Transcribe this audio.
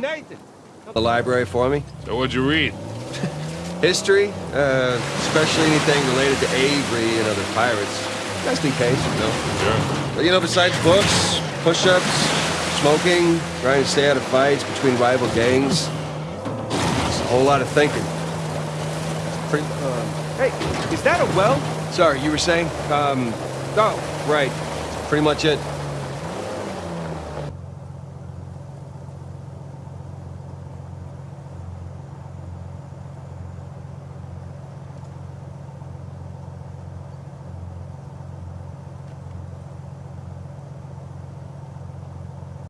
Nathan. The library for me? So what'd you read? History, uh, especially anything related to Avery and other pirates. Just in case, you know. Sure. But, you know, besides books, push-ups, smoking, trying to stay out of fights between rival gangs, it's a whole lot of thinking. Pretty, um, hey, is that a well? Sorry, you were saying? Um, oh, right. Pretty much it.